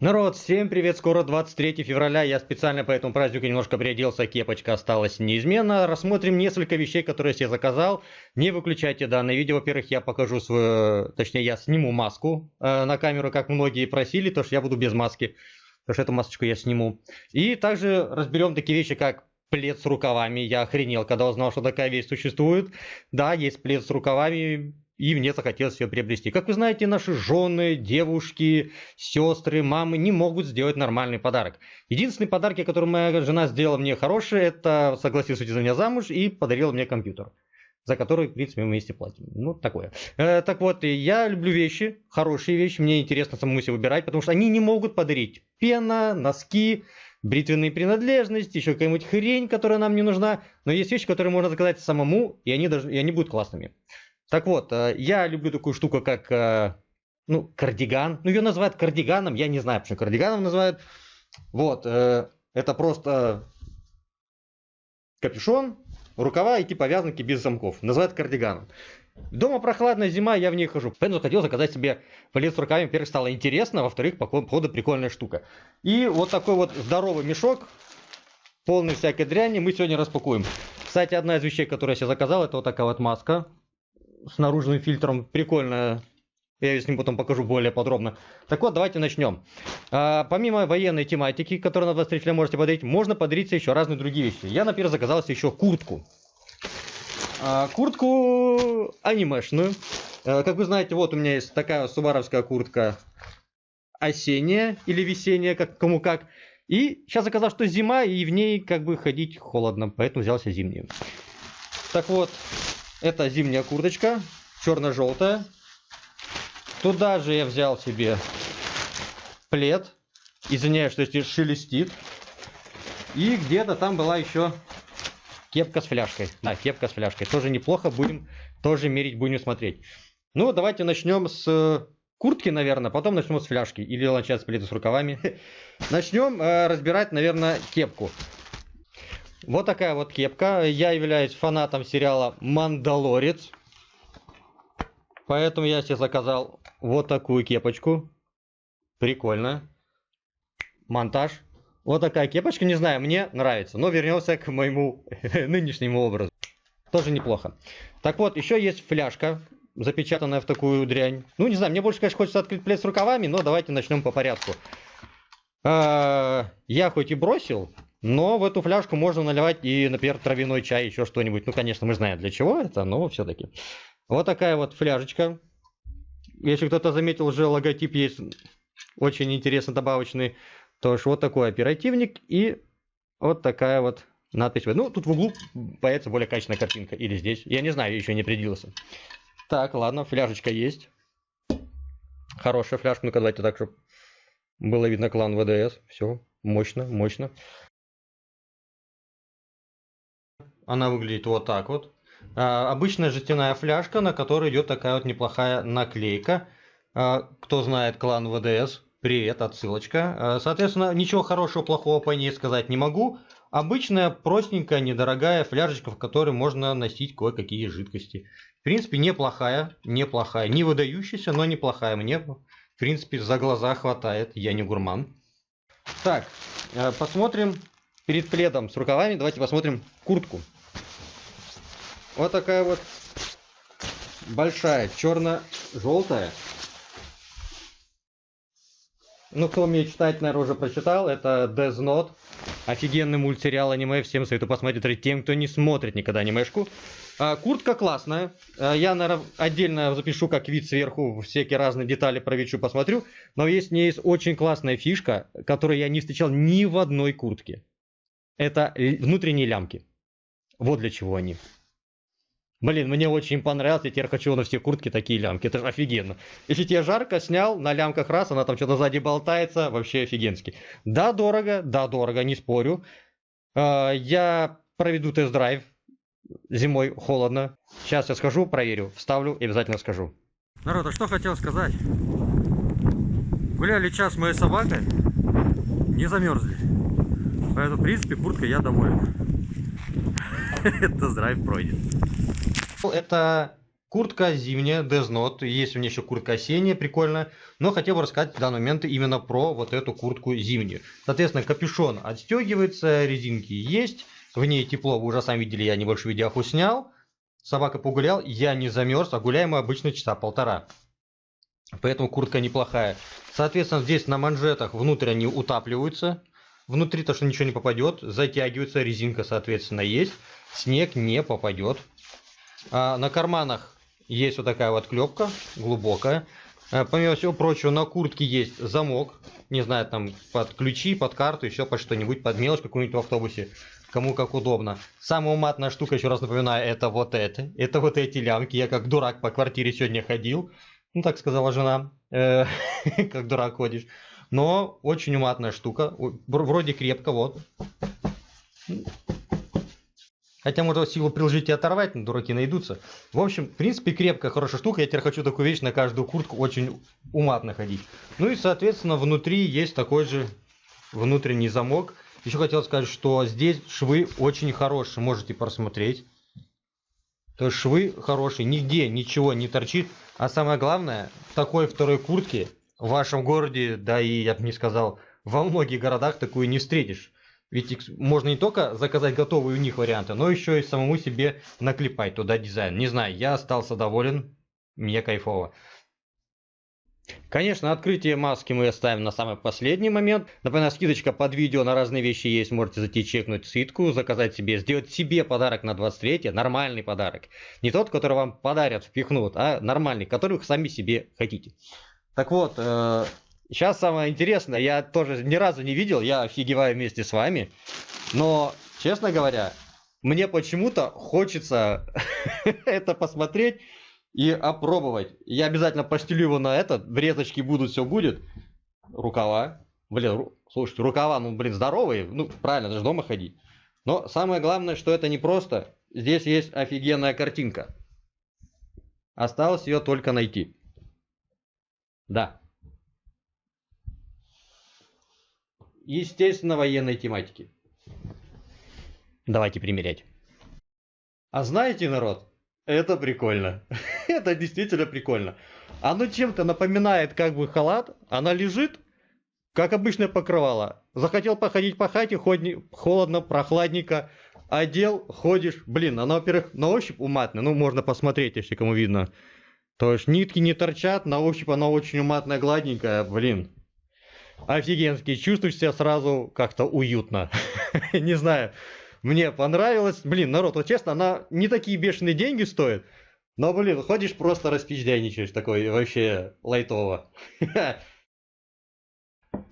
Народ, всем привет, скоро 23 февраля, я специально по этому празднику немножко приоделся, кепочка осталась неизменно. Рассмотрим несколько вещей, которые я себе заказал. Не выключайте данное видео, во-первых, я покажу свою, точнее я сниму маску э, на камеру, как многие просили, то что я буду без маски, потому что эту масочку я сниму. И также разберем такие вещи, как плед с рукавами. Я охренел, когда узнал, что такая вещь существует. Да, есть плед с рукавами, и мне захотелось ее приобрести. Как вы знаете, наши жены, девушки, сестры, мамы не могут сделать нормальный подарок. Единственный подарок, который моя жена сделала мне хороший, это согласилась выйти за меня замуж и подарила мне компьютер за который, в принципе, мы вместе платим. Ну, такое. Э, так вот, я люблю вещи, хорошие вещи, мне интересно самому себе выбирать, потому что они не могут подарить пена, носки, бритвенные принадлежности, еще какая-нибудь хрень, которая нам не нужна. Но есть вещи, которые можно заказать самому, и они, даже, и они будут классными. Так вот, э, я люблю такую штуку, как э, ну, кардиган. Ну, ее называют кардиганом, я не знаю, почему кардиганом называют. Вот, э, это просто капюшон, рукава и типа вязанки без замков. Называют кардиганом. Дома прохладная зима, я в ней хожу. Поэтому хотел заказать себе палец с рукавами. Во-первых, стало интересно, во-вторых, походу прикольная штука. И вот такой вот здоровый мешок, полный всякой дряни, мы сегодня распакуем. Кстати, одна из вещей, которую я себе заказал, это вот такая вот маска с наружным фильтром. Прикольно. Я с ним потом покажу более подробно. Так вот, давайте начнем. А, помимо военной тематики, которую на 23 можете подарить, можно подарить еще разные другие вещи. Я, например, заказал себе еще куртку. А, куртку анимешную. А, как вы знаете, вот у меня есть такая субаровская куртка осенняя или весенняя, как кому как. И сейчас заказал, что зима, и в ней как бы ходить холодно, поэтому взялся зимнюю. Так вот, это зимняя курточка, черно-желтая. Туда же я взял себе плед. Извиняюсь, что здесь шелестит. И где-то там была еще кепка с фляжкой. Да, кепка с фляжкой. Тоже неплохо, будем тоже мерить, будем смотреть. Ну, давайте начнем с куртки, наверное, потом начнем с фляжки. Или начать с пледа с рукавами. Начнем э, разбирать, наверное, кепку. Вот такая вот кепка. Я являюсь фанатом сериала «Мандалорец». Поэтому я себе заказал вот такую кепочку. Прикольно. Монтаж. Вот такая кепочка, не знаю, мне нравится. Но вернемся к моему нынешнему образу. Тоже неплохо. Так вот, еще есть фляжка, запечатанная в такую дрянь. Ну, не знаю, мне больше, конечно, хочется открыть плед с рукавами, но давайте начнем по порядку. А, я хоть и бросил но в эту фляжку можно наливать и, например, травяной чай, еще что-нибудь. Ну, конечно, мы знаем для чего это, но все-таки. Вот такая вот фляжечка. Если кто-то заметил, уже логотип есть очень интересно добавочный. То есть вот такой оперативник и вот такая вот надпись. Ну, тут в углу появится более качественная картинка. Или здесь. Я не знаю, еще не определился. Так, ладно, фляжечка есть. Хорошая фляжка. Ну-ка, давайте так, чтобы было видно клан ВДС. Все, мощно, мощно. Она выглядит вот так вот. А, обычная жестяная фляжка, на которой идет такая вот неплохая наклейка. А, кто знает клан ВДС, привет, отсылочка. А, соответственно, ничего хорошего, плохого по ней сказать не могу. Обычная, простенькая, недорогая фляжечка, в которой можно носить кое-какие жидкости. В принципе, неплохая, неплохая. Не выдающаяся, но неплохая. Мне, в принципе, за глаза хватает. Я не гурман. Так, э, посмотрим перед пледом с рукавами. Давайте посмотрим куртку. Вот такая вот большая, черно-желтая. Ну, кто умеет читать, наверное, уже прочитал. Это Death Note. Офигенный мультсериал аниме. Всем советую посмотреть тем, кто не смотрит никогда анимешку. А, куртка классная. А, я, наверное, отдельно запишу как вид сверху. Всякие разные детали про Вичу посмотрю. Но есть, не есть очень классная фишка, которую я не встречал ни в одной куртке. Это внутренние лямки. Вот для чего они. Блин, мне очень понравилось, я теперь хочу на все куртки такие лямки, это же офигенно. Если тебе жарко, снял, на лямках раз, она там что-то сзади болтается, вообще офигенски. Да, дорого, да, дорого, не спорю. А, я проведу тест-драйв, зимой холодно. Сейчас я схожу, проверю, вставлю и обязательно скажу. Народ, а что хотел сказать? Гуляли час моей собакой, не замерзли. Поэтому, в принципе, куртка я доволен. Тест-драйв пройден. Это Куртка зимняя, Deznot, есть у меня еще куртка осенняя, прикольно, но хотел бы рассказать в данный момент именно про вот эту куртку зимнюю. Соответственно, капюшон отстегивается, резинки есть, в ней тепло, вы уже сами видели, я небольшой видеоху снял. Собака погулял, я не замерз, а гуляем мы обычно часа полтора. Поэтому куртка неплохая. Соответственно, здесь на манжетах внутрь они утапливаются. Внутри то, что ничего не попадет. Затягивается, резинка, соответственно, есть. Снег не попадет. А на карманах есть вот такая вот клепка, глубокая. Э, помимо всего прочего, на куртке есть замок. Не знаю, там под ключи, под карту, еще под что-нибудь, под мелочь какую-нибудь в автобусе. Кому как удобно. Самая уматная штука, еще раз напоминаю, это вот это. Это вот эти лямки. Я как дурак по квартире сегодня ходил. Ну, так сказала жена. Э, как дурак ходишь. Но очень уматная штука. Вроде крепко, вот. Хотя, может, силу приложить и оторвать, но дураки найдутся. В общем, в принципе, крепкая, хорошая штука. Я теперь хочу такую вещь на каждую куртку очень уматно ходить. Ну и, соответственно, внутри есть такой же внутренний замок. Еще хотел сказать, что здесь швы очень хорошие, можете просмотреть. То есть швы хорошие, нигде ничего не торчит. А самое главное, в такой второй куртке в вашем городе, да и я бы не сказал, во многих городах такую не встретишь. Ведь можно не только заказать готовые у них варианты, но еще и самому себе наклепать туда дизайн. Не знаю, я остался доволен, мне кайфово. Конечно, открытие маски мы оставим на самый последний момент. Например, скидочка под видео на разные вещи есть. Можете зайти чекнуть скидку, заказать себе, сделать себе подарок на 23 нормальный подарок. Не тот, который вам подарят, впихнут, а нормальный, который вы сами себе хотите. Так вот, э, Сейчас самое интересное, я тоже ни разу не видел, я офигеваю вместе с вами. Но, честно говоря, мне почему-то хочется это посмотреть и опробовать. Я обязательно постелю его на этот, врезочки будут, все будет. Рукава. Блин, ру... слушайте, рукава, ну, блин, здоровые. Ну, правильно, даже дома ходить. Но самое главное, что это не просто. Здесь есть офигенная картинка. Осталось ее только найти. Да. Естественно, военной тематики. Давайте примерять. А знаете, народ, это прикольно. это действительно прикольно. Оно чем-то напоминает как бы халат, она лежит, как обычное покрывало. Захотел походить по хате, ходни, холодно, прохладненько, одел, ходишь. Блин, она, во-первых, на ощупь уматная, ну, можно посмотреть, если кому видно. То есть нитки не торчат, на ощупь она очень уматная, гладненькая, блин офигенский, чувствуешь себя сразу как-то уютно. Не знаю, мне понравилось. Блин, народ, вот честно, она не такие бешеные деньги стоит. Но, блин, ходишь просто распиздяйничаешь такой вообще лайтово.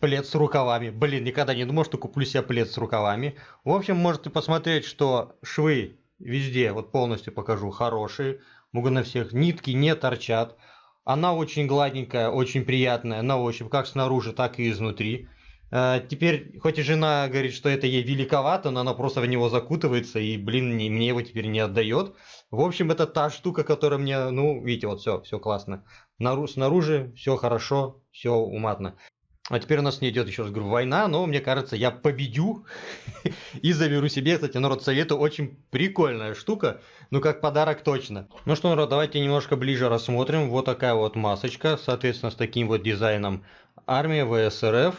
Плед с рукавами. Блин, никогда не думал, что куплю себе плед с рукавами. В общем, можете посмотреть, что швы везде, вот полностью покажу, хорошие. Могу на всех. Нитки не торчат. Она очень гладенькая, очень приятная на ощупь, как снаружи, так и изнутри. Э, теперь, хоть и жена говорит, что это ей великовато, но она просто в него закутывается и, блин, мне его теперь не отдает. В общем, это та штука, которая мне, ну, видите, вот все, все классно. Снаружи все хорошо, все уматно. А теперь у нас не идет, еще раз говорю, война, но мне кажется, я победю и заберу себе. Кстати, народ, советую, очень прикольная штука, ну как подарок точно. Ну что, народ, давайте немножко ближе рассмотрим. Вот такая вот масочка, соответственно, с таким вот дизайном. Армия ВСРФ,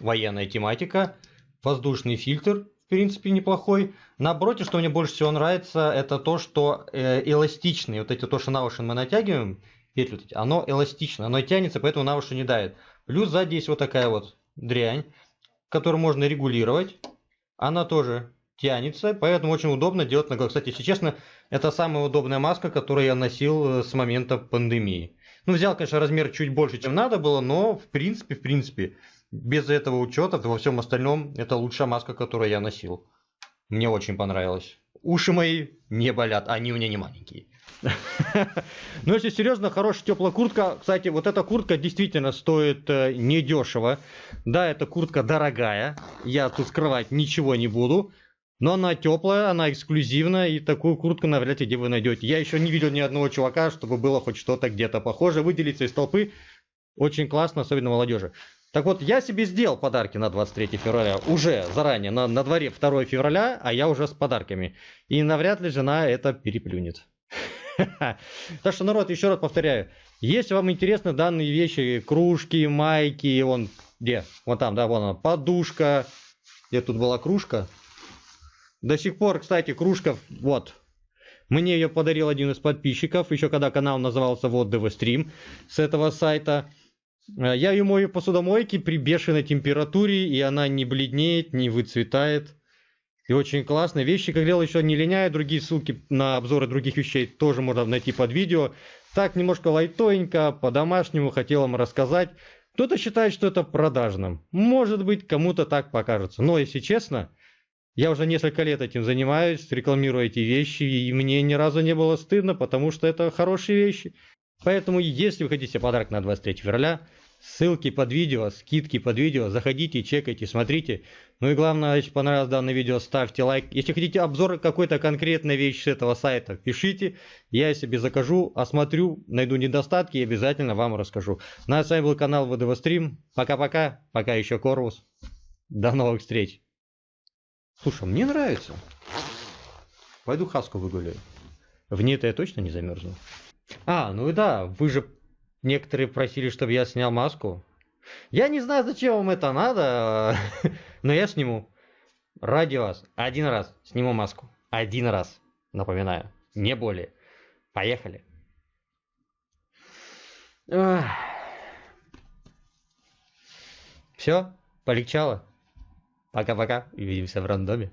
военная тематика, воздушный фильтр, в принципе, неплохой. Напротив, что мне больше всего нравится, это то, что э, эластичный. Вот эти то, что на уши мы натягиваем, петли, оно эластично, оно тянется, поэтому на уши не давит. Плюс сзади есть вот такая вот дрянь, которую можно регулировать. Она тоже тянется, поэтому очень удобно делать на Кстати, если честно, это самая удобная маска, которую я носил э, с момента пандемии. Ну, взял, конечно, размер чуть больше, чем надо было, но в принципе, в принципе, без этого учета, во всем остальном, это лучшая маска, которую я носил. Мне очень понравилось. Уши мои не болят, они у меня не маленькие. Но если серьезно, хорошая теплая куртка. Кстати, вот эта куртка действительно стоит э, недешево. Да, эта куртка дорогая. Я тут скрывать ничего не буду. Но она теплая, она эксклюзивная, и такую куртку навряд ли где вы найдете. Я еще не видел ни одного чувака, чтобы было хоть что-то где-то похоже. Выделиться из толпы очень классно, особенно молодежи. Так вот, я себе сделал подарки на 23 февраля, уже заранее, на, на дворе 2 февраля, а я уже с подарками. И навряд ли жена это переплюнет. Так что, народ, еще раз повторяю, если вам интересны данные вещи, кружки, майки, вон, где, вон там, да, вон она, подушка, где тут была кружка, до сих пор, кстати, кружка, вот, мне ее подарил один из подписчиков, еще когда канал назывался Вот ДВ Стрим с этого сайта. Э, я ее мою посудомойке при бешеной температуре, и она не бледнеет, не выцветает. И очень классно. Вещи, как делал, еще не линяют. Другие ссылки на обзоры других вещей тоже можно найти под видео. Так, немножко лайтовенько, по-домашнему хотел вам рассказать. Кто-то считает, что это продажным. Может быть, кому-то так покажется. Но, если честно, я уже несколько лет этим занимаюсь, рекламирую эти вещи, и мне ни разу не было стыдно, потому что это хорошие вещи. Поэтому, если вы хотите подарок на 23 февраля, ссылки под видео, скидки под видео, заходите, чекайте, смотрите. Ну и главное, если понравилось данное видео, ставьте лайк. Если хотите обзор какой-то конкретной вещи с этого сайта, пишите, я себе закажу, осмотрю, найду недостатки и обязательно вам расскажу. Ну а с вами был канал ВДВ Стрим. Пока-пока, пока еще Корвус. До новых встреч. Слушай, мне нравится. Пойду хаску выгуляю. В ней-то я точно не замерзну. А, ну и да, вы же некоторые просили, чтобы я снял маску. Я не знаю, зачем вам это надо, но я сниму. Ради вас. Один раз сниму маску. Один раз. Напоминаю. Не более. Поехали. Все, полегчало. Пока-пока. Увидимся в рандоме.